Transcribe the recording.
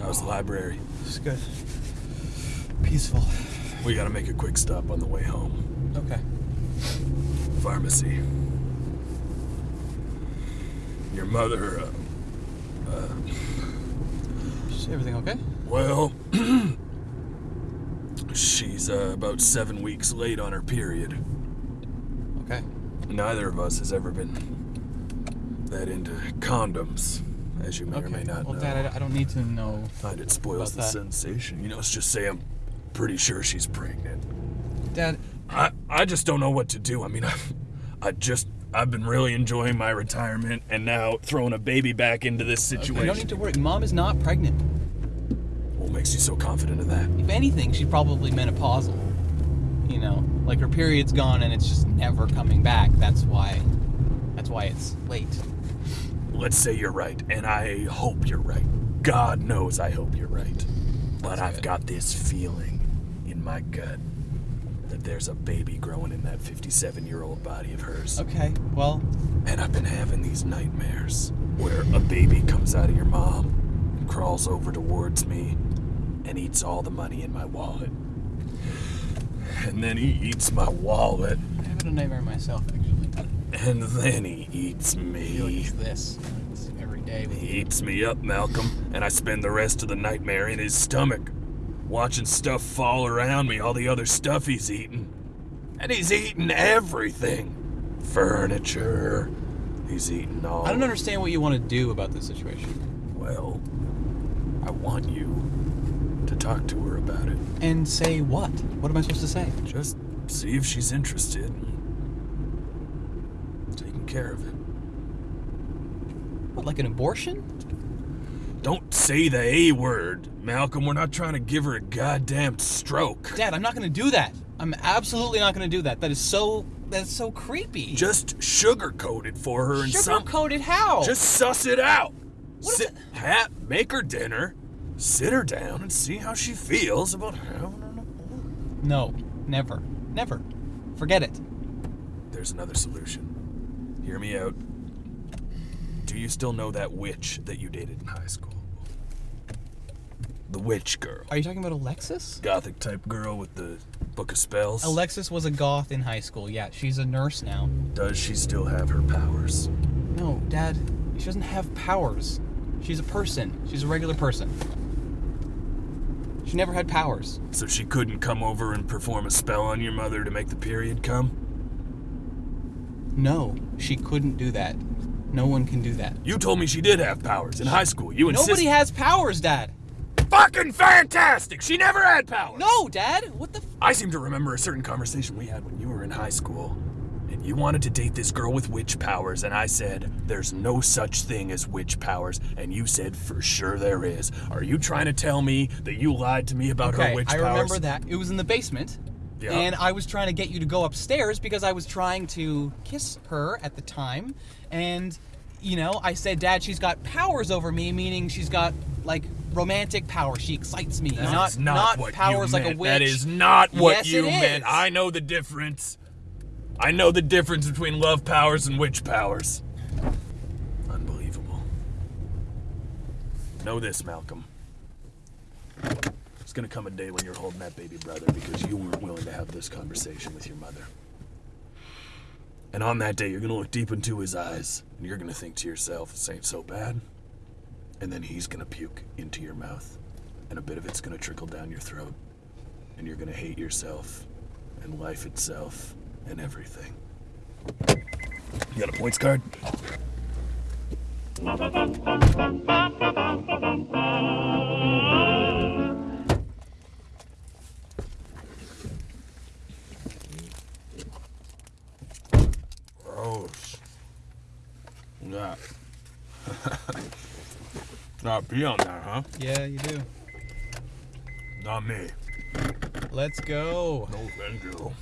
How's the library? It's good. Peaceful. We gotta make a quick stop on the way home. Okay. Pharmacy. Your mother, uh, Is everything okay? well, she's uh, about seven weeks late on her period. Okay. Neither of us has ever been that into condoms, as you may or may not well, know. Dad, I, I don't need to know. Find it spoils the that. sensation. You know, let's just say I'm pretty sure she's pregnant. Dad, I, I just don't know what to do. I mean, I, I just, I've been really enjoying my retirement and now throwing a baby back into this situation. you don't need to worry. Mom is not pregnant. What makes you so confident of that? If anything, she's probably menopausal. You know, like her period's gone and it's just never coming back. That's why. That's why it's late. Let's say you're right, and I hope you're right. God knows I hope you're right. But That's I've good. got this feeling in my gut that there's a baby growing in that 57 year old body of hers. Okay. Well, And I've been having these nightmares where a baby comes out of your mom and crawls over towards me and eats all the money in my wallet. And then he eats my wallet, I have a nightmare myself actually. and then he eats I feel like me. it's this. It's every day. He eats me up, Malcolm, and I spend the rest of the nightmare in his stomach, watching stuff fall around me, all the other stuff he's eating. And he's eating everything furniture. He's eating all. I don't understand what you want to do about this situation. Well, I want you to talk to her about it. And say what? What am I supposed to say? Just see if she's interested. Taking care of it. What, like an abortion? Don't say the A word, Malcolm. We're not trying to give her a goddamn stroke. Dad, I'm not going to do that. I'm absolutely not going to do that. That is so. That's so creepy. Just sugarcoat it for her and some. Sugar-coated how? Just suss it out. What is Sit, ha- make her dinner, sit her down, and see how she feels about having an abortion. no, never, never. Forget it. There's another solution. Hear me out. Do you still know that witch that you dated in high school? The witch girl. Are you talking about Alexis? Gothic type girl with the book of spells. Alexis was a goth in high school. Yeah, she's a nurse now. Does she still have her powers? No, Dad, she doesn't have powers. She's a person. She's a regular person. She never had powers. So she couldn't come over and perform a spell on your mother to make the period come? No, she couldn't do that. No one can do that. You told me she did have powers in high school. You insist. Nobody has powers, Dad. Fucking fantastic! She never had powers! No, Dad. What the? F- I seem to remember a certain conversation we had when you were in high school. And you wanted to date this girl with witch powers, and I said, There's no such thing as witch powers. And you said, For sure there is. Are you trying to tell me that you lied to me about her witch I powers? I remember that. It was in the basement. Yeah. And I was trying to get you to go upstairs because I was trying to kiss her at the time. And, you know, I said, Dad, she's got powers over me, meaning she's got, like, romantic powers. She excites me. That not is not, what powers you like meant. a witch. That is not what Yes, you meant. is. I know the difference. I know the difference between love powers and witch powers. Unbelievable. Know this, Malcolm. There's gonna come a day when you're holding that baby brother because you weren't willing to have this conversation with your mother. And on that day, you're gonna look deep into his eyes and you're gonna think to yourself, this ain't so bad. And then he's gonna puke into your mouth, and a bit of it's gonna trickle down your throat. And you're gonna hate yourself, and life itself, and everything. You got a points card? Gross. Yeah. Not pee on that, huh? Yeah, you do. Not me. Let's go. No, thank you.